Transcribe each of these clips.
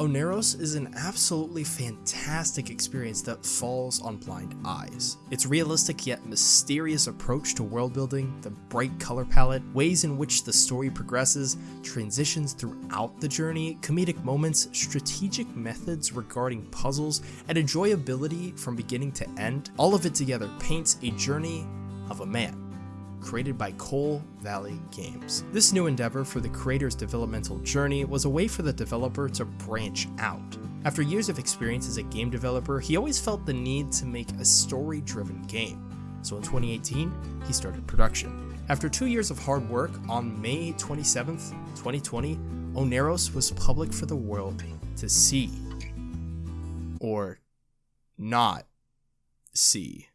Oneiros is an absolutely fantastic experience that falls on blind eyes. Its realistic yet mysterious approach to world building, the bright color palette, ways in which the story progresses, transitions throughout the journey, comedic moments, strategic methods regarding puzzles, and enjoyability from beginning to end, all of it together paints a journey of a man created by Coal Valley Games. This new endeavor for the creator's developmental journey was a way for the developer to branch out. After years of experience as a game developer, he always felt the need to make a story-driven game. So in 2018, he started production. After two years of hard work, on May 27, 2020, Oneiros was public for the world to see. Or not see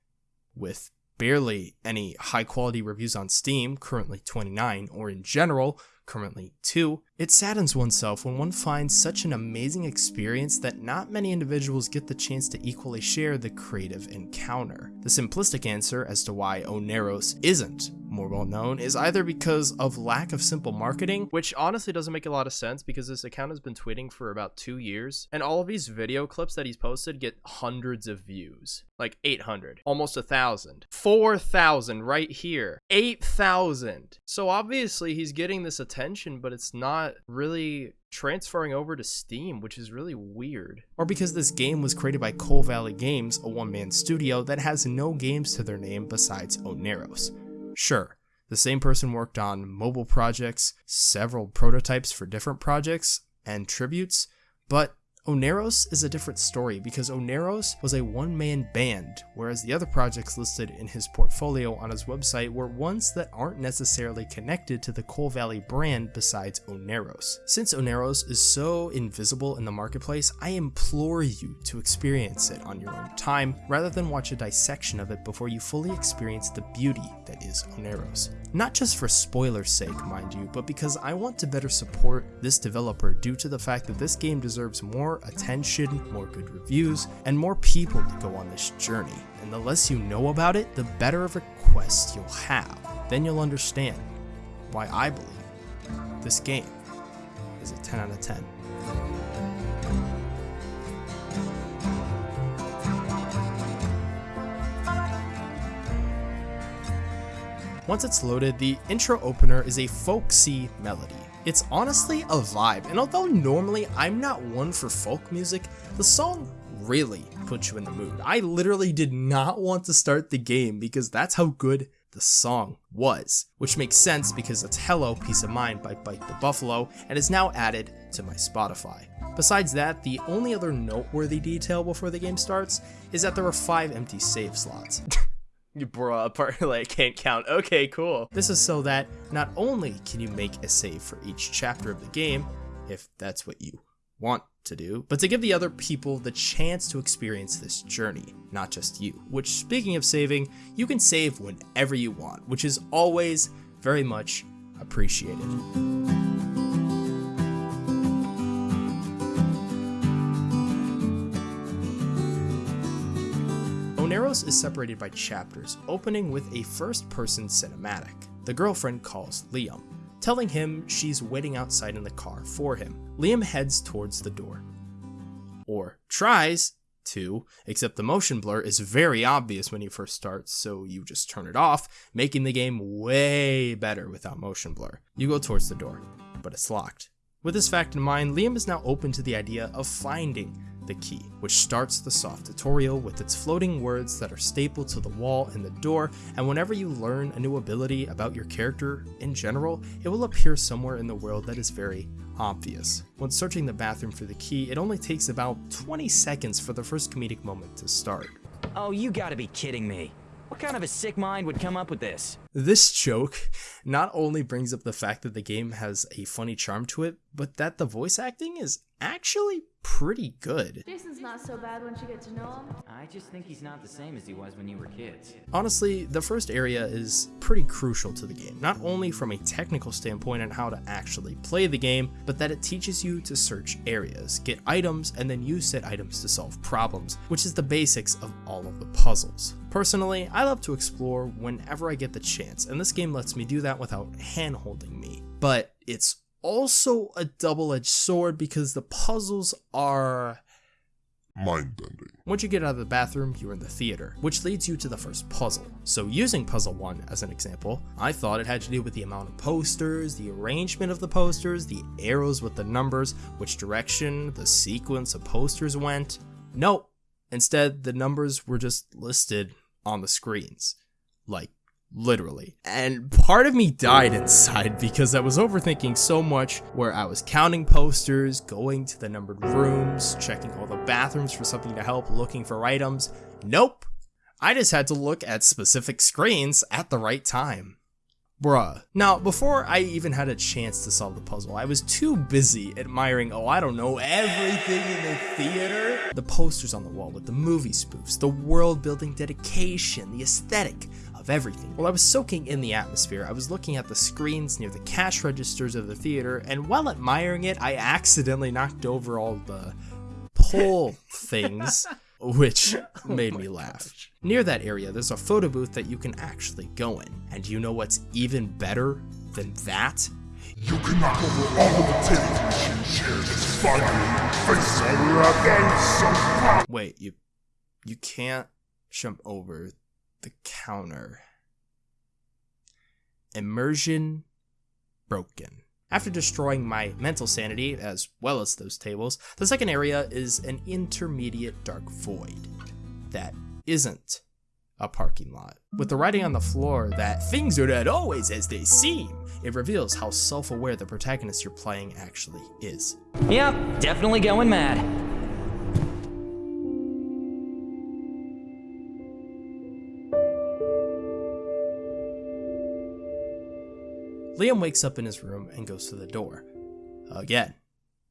with barely any high quality reviews on Steam, currently 29, or in general, currently 2, it saddens oneself when one finds such an amazing experience that not many individuals get the chance to equally share the creative encounter. The simplistic answer as to why Oneiros isn't more well known is either because of lack of simple marketing, which honestly doesn't make a lot of sense because this account has been tweeting for about two years, and all of these video clips that he's posted get hundreds of views. Like 800, almost a thousand, 4,000 right here, 8,000. So obviously he's getting this attention, but it's not really transferring over to Steam, which is really weird. Or because this game was created by Coal Valley Games, a one-man studio that has no games to their name besides Oneiros. Sure, the same person worked on mobile projects, several prototypes for different projects, and tributes, but Oneiros is a different story because Oneiros was a one-man band, whereas the other projects listed in his portfolio on his website were ones that aren't necessarily connected to the Coal Valley brand besides Oneiros. Since Oneiros is so invisible in the marketplace, I implore you to experience it on your own time, rather than watch a dissection of it before you fully experience the beauty that is Oneiros. Not just for spoiler's sake, mind you, but because I want to better support this developer due to the fact that this game deserves more attention, more good reviews, and more people to go on this journey. And the less you know about it, the better of a quest you'll have. Then you'll understand why I believe this game is a 10 out of 10. Once it's loaded, the intro opener is a folksy melody. It's honestly a vibe, and although normally I'm not one for folk music, the song really puts you in the mood. I literally did not want to start the game because that's how good the song was, which makes sense because it's Hello Peace of Mind by Bite the Buffalo and is now added to my Spotify. Besides that, the only other noteworthy detail before the game starts is that there are 5 empty save slots. Bruh, part like can't count. Okay, cool. This is so that not only can you make a save for each chapter of the game, if that's what you want to do, but to give the other people the chance to experience this journey, not just you. Which, speaking of saving, you can save whenever you want, which is always very much appreciated. Is separated by chapters, opening with a first-person cinematic. The girlfriend calls Liam, telling him she's waiting outside in the car for him. Liam heads towards the door. Or tries to, except the motion blur is very obvious when you first start, so you just turn it off, making the game way better without motion blur. You go towards the door, but it's locked. With this fact in mind, Liam is now open to the idea of finding the key, which starts the soft tutorial with its floating words that are stapled to the wall and the door, and whenever you learn a new ability about your character in general, it will appear somewhere in the world that is very obvious. When searching the bathroom for the key, it only takes about 20 seconds for the first comedic moment to start. Oh, you gotta be kidding me. What kind of a sick mind would come up with this? This joke not only brings up the fact that the game has a funny charm to it, but that the voice acting is actually pretty good. Jason's not so bad once you get to know him. I just think he's not the same as he was when you were kids. Honestly, the first area is pretty crucial to the game, not only from a technical standpoint on how to actually play the game, but that it teaches you to search areas, get items, and then use said items to solve problems, which is the basics of all of the puzzles. Personally, I love to explore whenever I get the chance, and this game lets me do that without hand-holding me. But it's also a double edged sword because the puzzles are. Mind bending. Once you get out of the bathroom, you're in the theater, which leads you to the first puzzle. So, using puzzle 1 as an example, I thought it had to do with the amount of posters, the arrangement of the posters, the arrows with the numbers, which direction the sequence of posters went. Nope. Instead, the numbers were just listed on the screens. Like, literally. And part of me died inside because I was overthinking so much where I was counting posters, going to the numbered rooms, checking all the bathrooms for something to help, looking for items. Nope. I just had to look at specific screens at the right time. Bruh. Now, before I even had a chance to solve the puzzle, I was too busy admiring, oh, I don't know, everything in the theater. The posters on the wall with the movie spoofs, the world building dedication, the aesthetic of everything. While I was soaking in the atmosphere, I was looking at the screens near the cash registers of the theater, and while admiring it, I accidentally knocked over all the pole things which made me oh laugh. Near that area, there's a photo booth that you can actually go in. And you know what's even better than that? You can knock over all of the machine chairs your face all at that. Wait, you you can't jump over the counter. Immersion broken. After destroying my mental sanity, as well as those tables, the second area is an intermediate dark void that isn't a parking lot. With the writing on the floor that things are not always as they seem, it reveals how self aware the protagonist you're playing actually is. Yep, definitely going mad. Liam wakes up in his room and goes to the door. Again,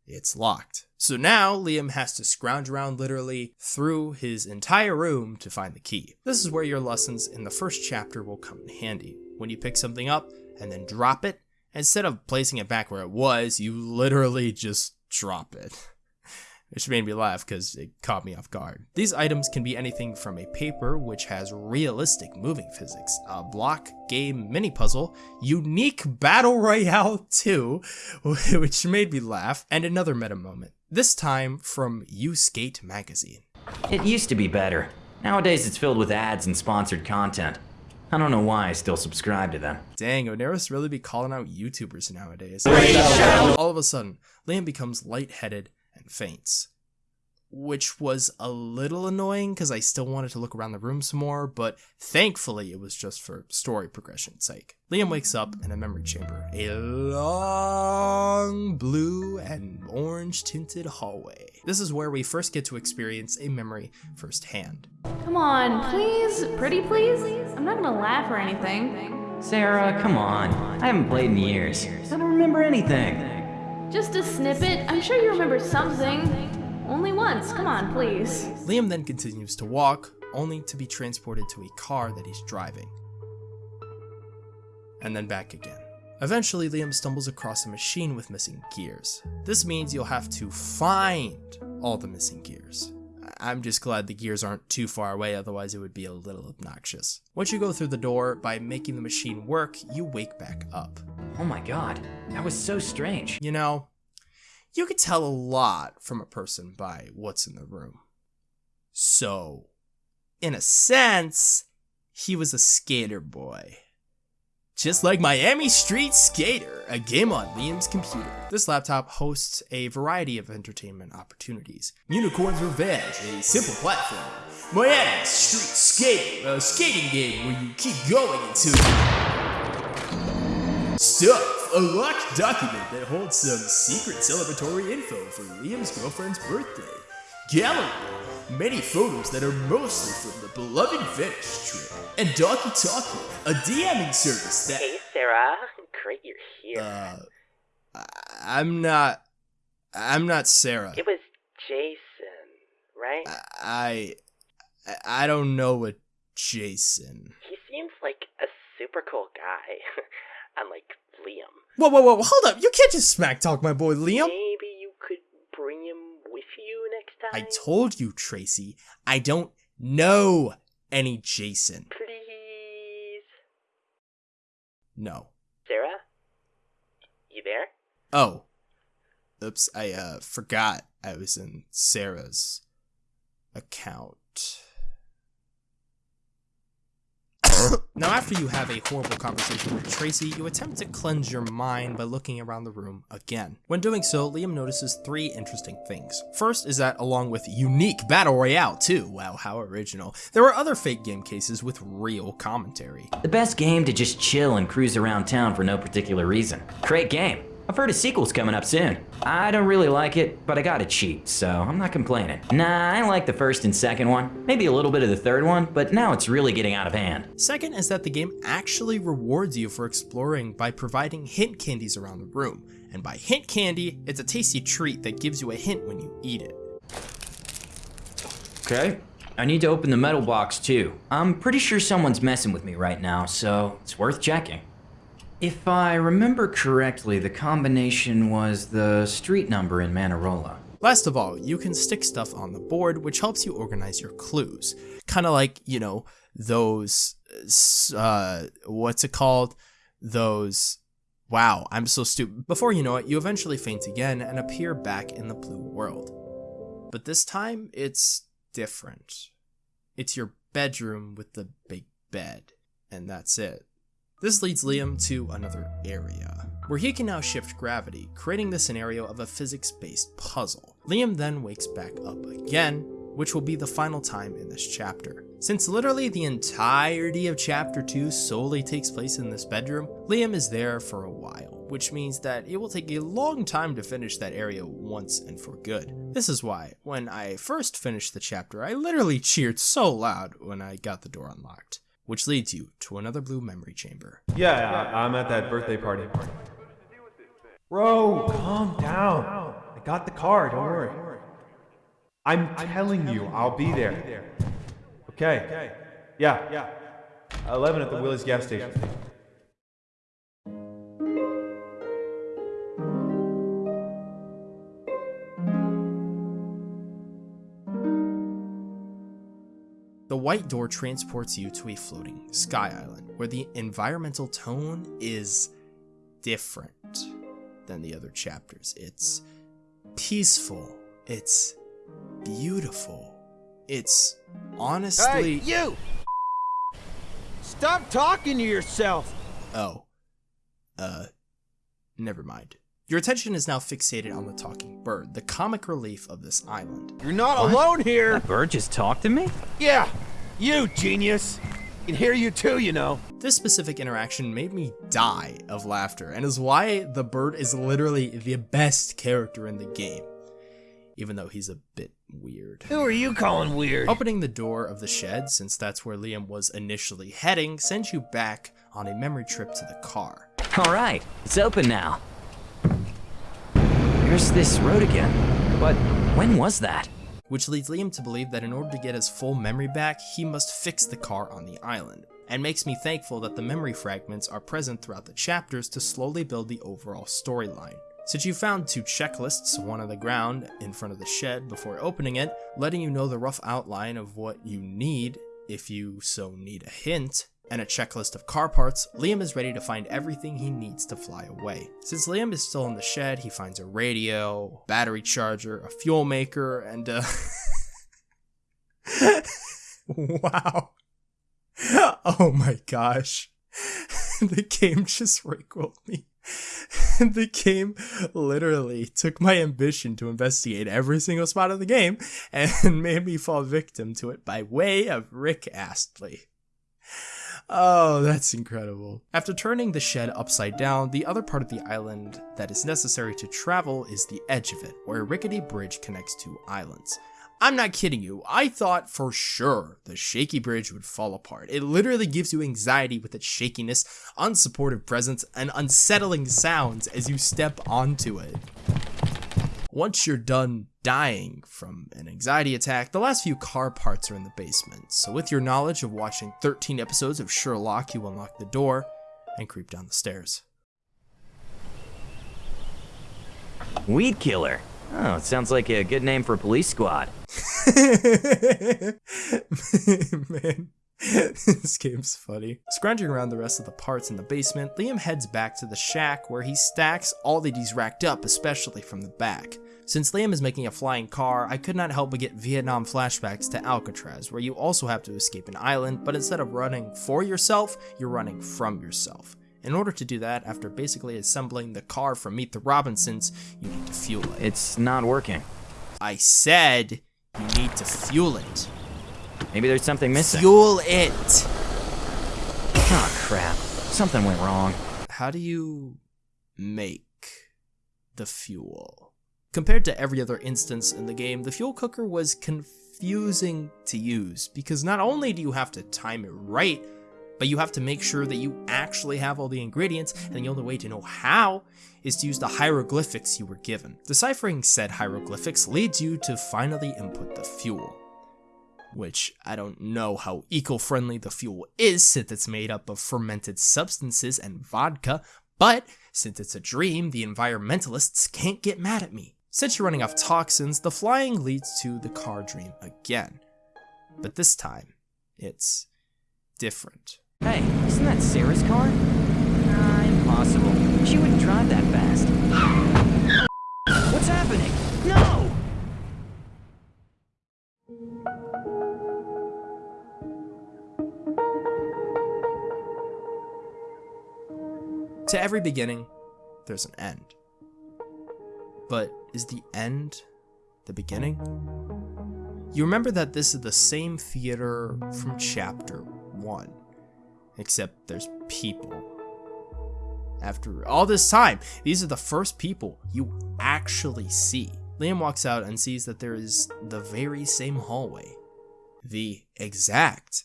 it's locked. So now Liam has to scrounge around literally through his entire room to find the key. This is where your lessons in the first chapter will come in handy. When you pick something up and then drop it, instead of placing it back where it was, you literally just drop it. which made me laugh because it caught me off guard. These items can be anything from a paper which has realistic moving physics, a block game mini puzzle, unique battle royale 2, which made me laugh, and another meta moment, this time from U-Skate magazine. It used to be better. Nowadays it's filled with ads and sponsored content. I don't know why I still subscribe to them. Dang, Oneiros really be calling out YouTubers nowadays. All of a sudden, Liam becomes lightheaded and faints. Which was a little annoying because I still wanted to look around the room some more, but thankfully it was just for story progression's sake. Liam wakes up in a memory chamber, a long blue and orange tinted hallway. This is where we first get to experience a memory firsthand. Come on, please? Pretty please? I'm not gonna laugh or anything. Sarah, come on. I haven't played in years. I don't remember anything. Just a snippet. I'm sure you remember something. Only once. Come on, please. Liam then continues to walk, only to be transported to a car that he's driving. And then back again. Eventually, Liam stumbles across a machine with missing gears. This means you'll have to find all the missing gears. I'm just glad the gears aren't too far away, otherwise, it would be a little obnoxious. Once you go through the door, by making the machine work, you wake back up. Oh my god, that was so strange. You know, you could tell a lot from a person by what's in the room. So, in a sense, he was a skater boy. Just like Miami Street Skater, a game on Liam's computer. This laptop hosts a variety of entertainment opportunities. Unicorn's Revenge, a simple platform. Miami Street Skater, a skating game where you keep going until Stuff, a locked document that holds some secret celebratory info for Liam's girlfriend's birthday. Gallery, many photos that are mostly from the beloved Venice trip. And Doki Talkie, a DMing service that. Hey, Sarah. Great you're here. Uh, I- I'm not. I'm not Sarah. it was Jason, right? I. I don't know a Jason. he seems like a super cool guy. Unlike Liam. Whoa, whoa, whoa, hold up. You can't just smack talk my boy Liam you could bring him with you next time? I told you, Tracy, I don't know any Jason. Please. No. Sarah? You there? Oh. Oops, I uh forgot I was in Sarah's account. now, after you have a horrible conversation with Tracy, you attempt to cleanse your mind by looking around the room again. When doing so, Liam notices three interesting things. First is that, along with unique Battle Royale too, wow, how original, there were other fake game cases with real commentary. The best game to just chill and cruise around town for no particular reason. Great game. I've heard a sequel's coming up soon. I don't really like it, but I got it cheap, so I'm not complaining. Nah, I like the first and second one, maybe a little bit of the third one, but now it's really getting out of hand. Second is that the game actually rewards you for exploring by providing hint candies around the room. And by hint candy, it's a tasty treat that gives you a hint when you eat it. Okay. I need to open the metal box too. I'm pretty sure someone's messing with me right now, so it's worth checking. If I remember correctly, the combination was the street number in Manarola. Last of all, you can stick stuff on the board, which helps you organize your clues. Kind of like, you know, those, uh, what's it called? Those, wow, I'm so stupid. Before you know it, you eventually faint again and appear back in the blue world. But this time, it's different. It's your bedroom with the big bed, and that's it. This leads Liam to another area, where he can now shift gravity, creating the scenario of a physics-based puzzle. Liam then wakes back up again, which will be the final time in this chapter. Since literally the entirety of chapter 2 solely takes place in this bedroom, Liam is there for a while, which means that it will take a long time to finish that area once and for good. This is why, when I first finished the chapter, I literally cheered so loud when I got the door unlocked which leads you to another blue memory chamber. Yeah, I, I'm at that birthday party. Bro, calm down. I got the car, don't worry. I'm telling you, I'll be there. Okay. Yeah, yeah. 11 at the Willys gas station. White door transports you to a floating sky island, where the environmental tone is different than the other chapters. It's peaceful, it's beautiful, it's honestly. Hey, you! Stop talking to yourself! Oh. Uh, never mind. Your attention is now fixated on the talking bird, the comic relief of this island. You're not alone here! That bird just talked to me? Yeah! You, genius! Can hear you too, you know. This specific interaction made me die of laughter and is why the bird is literally the best character in the game. Even though he's a bit weird. Who are you calling weird? Opening the door of the shed, since that's where Liam was initially heading, sends you back on a memory trip to the car. Alright, it's open now. Here's this road again. But when was that? Which leads Liam to believe that in order to get his full memory back, he must fix the car on the island, and makes me thankful that the memory fragments are present throughout the chapters to slowly build the overall storyline. Since you found two checklists, one on the ground in front of the shed before opening it, letting you know the rough outline of what you need if you so need a hint, and a checklist of car parts, Liam is ready to find everything he needs to fly away. Since Liam is still in the shed, he finds a radio, battery charger, a fuel maker, and uh, a... Wow. Oh my gosh. the game just rickrolled me. the game literally took my ambition to investigate every single spot of the game and made me fall victim to it by way of Rick Astley. Oh, that's incredible. After turning the shed upside down, the other part of the island that is necessary to travel is the edge of it, where a rickety bridge connects two islands. I'm not kidding you, I thought for sure the shaky bridge would fall apart. It literally gives you anxiety with its shakiness, unsupportive presence, and unsettling sounds as you step onto it. Once you're done dying from an anxiety attack, the last few car parts are in the basement. So with your knowledge of watching 13 episodes of Sherlock, you unlock the door and creep down the stairs. Weed killer. Oh, it sounds like a good name for a police squad. Man, this game's funny. Scrounging around the rest of the parts in the basement, Liam heads back to the shack where he stacks all that he's racked up, especially from the back. Since Liam is making a flying car, I could not help but get Vietnam flashbacks to Alcatraz, where you also have to escape an island, but instead of running for yourself, you're running from yourself. In order to do that, after basically assembling the car from Meet the Robinsons, you need to fuel it. It's not working. I said you need to fuel it. Maybe there's something missing. Fuel it! Oh crap. Something went wrong. How do you make the fuel? Compared to every other instance in the game, the fuel cooker was confusing to use because not only do you have to time it right, but you have to make sure that you actually have all the ingredients, and the only way to know how is to use the hieroglyphics you were given. Deciphering said hieroglyphics leads you to finally input the fuel. Which I don't know how eco-friendly the fuel is since it's made up of fermented substances and vodka, but since it's a dream, the environmentalists can't get mad at me. Since you're running off toxins, the flying leads to the car dream again. But this time, it's different. Hey, isn't that Sarah's car? Nah, impossible. She wouldn't drive that fast. What's happening? No! To every beginning, there's an end. But is the end the beginning? You remember that this is the same theater from chapter 1, except there's people. After all this time, these are the first people you actually see. Liam walks out and sees that there is the very same hallway. The exact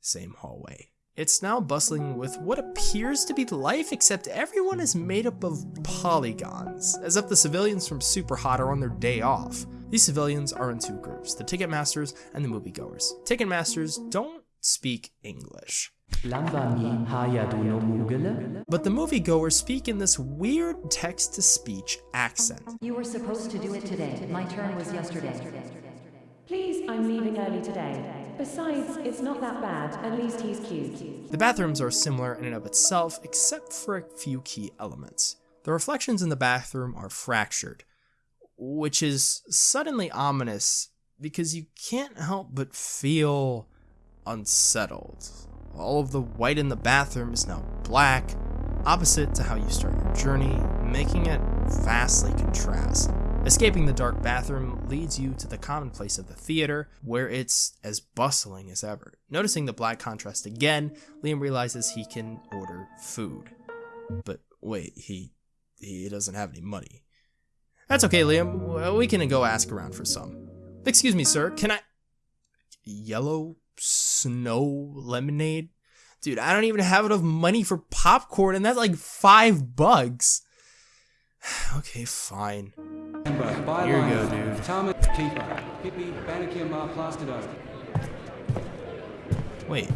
same hallway. It's now bustling with what appears to be life, except everyone is made up of polygons, as if the civilians from Super Hot are on their day off. These civilians are in two groups, the Ticketmasters and the moviegoers. Ticketmasters don't speak English. But the moviegoers speak in this weird text-to-speech accent. You were supposed to do it today. My turn was yesterday. Please, I'm leaving early today. Besides, it's not that bad. At least he's cute. The bathrooms are similar in and of itself, except for a few key elements. The reflections in the bathroom are fractured, which is suddenly ominous because you can't help but feel unsettled. All of the white in the bathroom is now black, opposite to how you start your journey, making it vastly contrast. Escaping the dark bathroom leads you to the commonplace of the theater, where it's as bustling as ever. Noticing the black contrast again, Liam realizes he can order food. But wait, he he doesn't have any money. That's okay, Liam. We can go ask around for some. Excuse me, sir. Can I yellow snow lemonade? Dude, I don't even have enough money for popcorn, and that's like five bucks. okay, fine. Here you go, dude. Thomas Keeper. Pippi Banakir Plastido. Wait,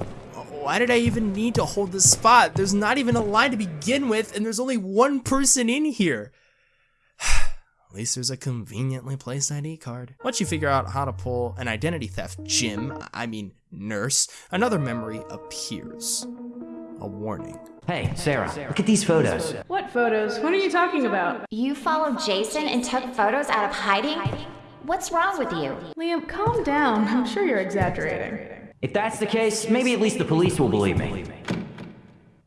why did I even need to hold this spot? There's not even a line to begin with, and there's only one person in here. At least there's a conveniently placed ID card. Once you figure out how to pull an identity theft gym, I mean nurse, another memory appears. A warning. Hey, Sarah, look at these photos. What photos? What are you talking about? You followed Jason and took photos out of hiding? What's wrong with you? Liam, calm down. I'm sure you're exaggerating. If that's the case, maybe at least the police will believe me.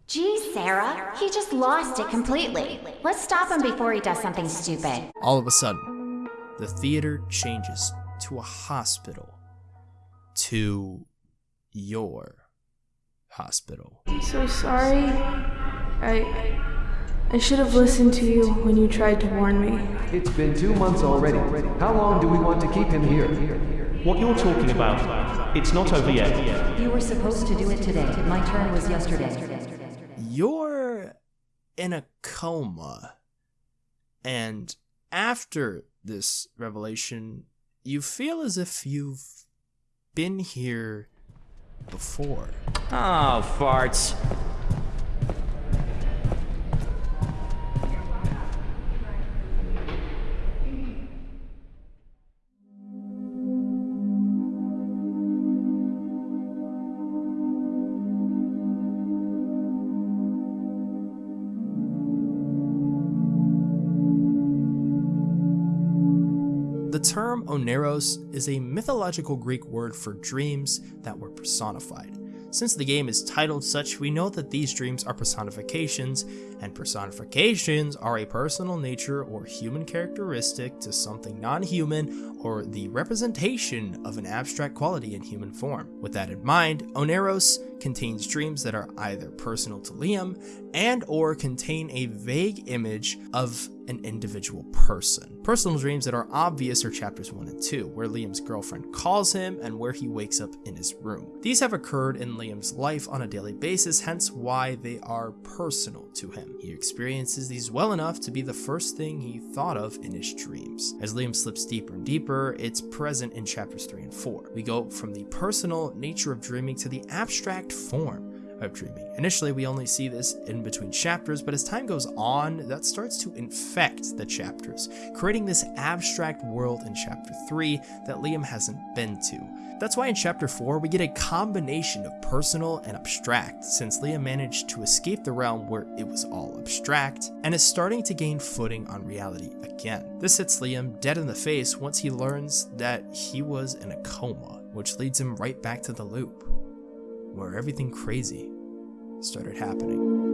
Gee, Sarah, he just lost it completely. Let's stop him before he does something stupid. All of a sudden, the theater changes to a hospital. To your hospital. I'm so sorry. I. I should have listened to you when you tried to warn me. It's been two months already. How long do we want to keep him here? What you're talking about, it's not over yet. You were supposed to do it today. My turn was yesterday. You're in a coma. And after this revelation, you feel as if you've been here before. Oh, farts. Term oneros is a mythological Greek word for dreams that were personified. Since the game is titled such, we know that these dreams are personifications, and personifications are a personal nature or human characteristic to something non-human or the representation of an abstract quality in human form. With that in mind, Oneiros contains dreams that are either personal to Liam and or contain a vague image of an individual person. Personal dreams that are obvious are chapters 1 and 2, where Liam's girlfriend calls him and where he wakes up in his room. These have occurred in Liam's life on a daily basis, hence why they are personal to him. He experiences these well enough to be the first thing he thought of in his dreams. As Liam slips deeper and deeper, it's present in chapters 3 and 4. We go from the personal nature of dreaming to the abstract form dreaming. Initially, we only see this in between chapters, but as time goes on, that starts to infect the chapters, creating this abstract world in chapter 3 that Liam hasn't been to. That's why in chapter 4 we get a combination of personal and abstract, since Liam managed to escape the realm where it was all abstract, and is starting to gain footing on reality again. This hits Liam dead in the face once he learns that he was in a coma, which leads him right back to the loop, where everything crazy started happening.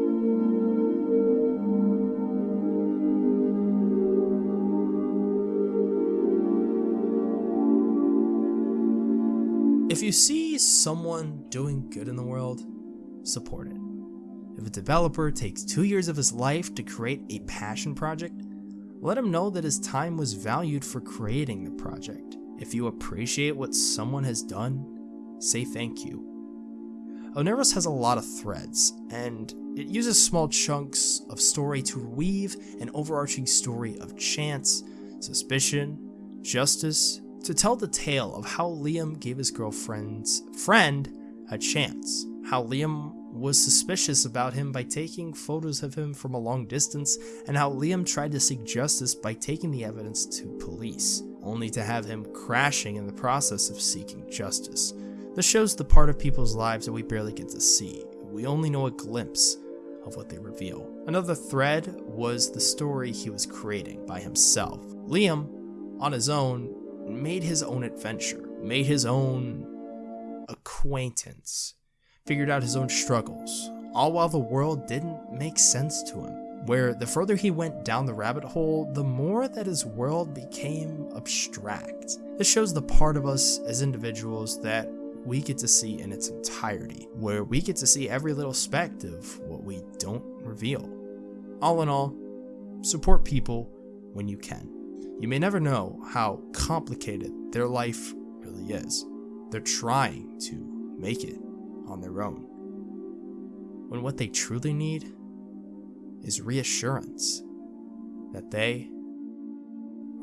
If you see someone doing good in the world, support it. If a developer takes two years of his life to create a passion project, let him know that his time was valued for creating the project. If you appreciate what someone has done, say thank you. Oneiros has a lot of threads, and it uses small chunks of story to weave an overarching story of chance, suspicion, justice, to tell the tale of how Liam gave his girlfriend's friend a chance, how Liam was suspicious about him by taking photos of him from a long distance, and how Liam tried to seek justice by taking the evidence to police, only to have him crashing in the process of seeking justice. This shows the part of people's lives that we barely get to see. We only know a glimpse of what they reveal. Another thread was the story he was creating by himself. Liam, on his own, made his own adventure, made his own acquaintance, figured out his own struggles, all while the world didn't make sense to him. Where the further he went down the rabbit hole, the more that his world became abstract. This shows the part of us as individuals that we get to see in its entirety, where we get to see every little speck of what we don't reveal. All in all, support people when you can. You may never know how complicated their life really is. They're trying to make it on their own. When what they truly need is reassurance that they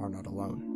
are not alone.